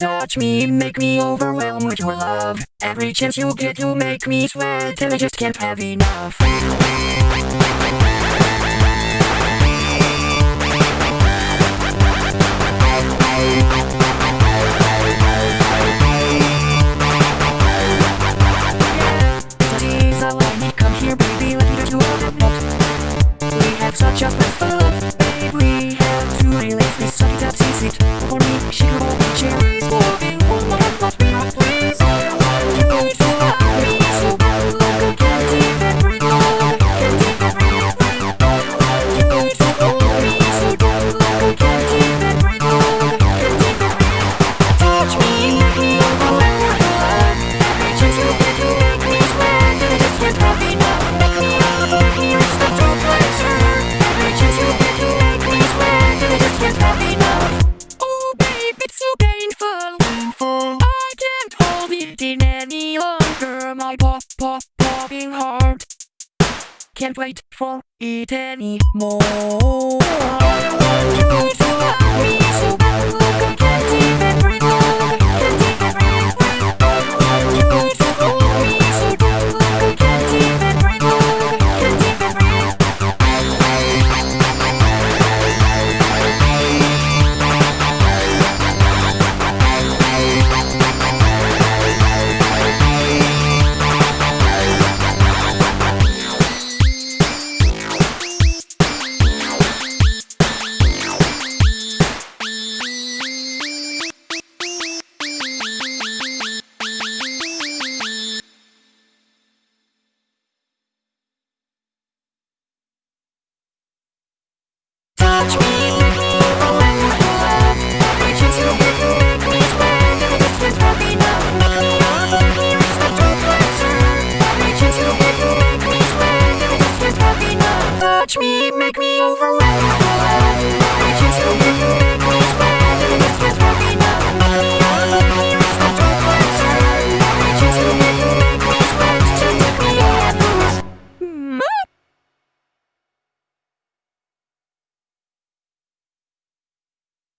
Touch me, make me overwhelmed with your love. Every chance you get, you make me sweat and I just can't have enough. Such a blissful love, babe. We have to release this sucky top seat for me. She for working hard. Can't wait for it anymore. take me over.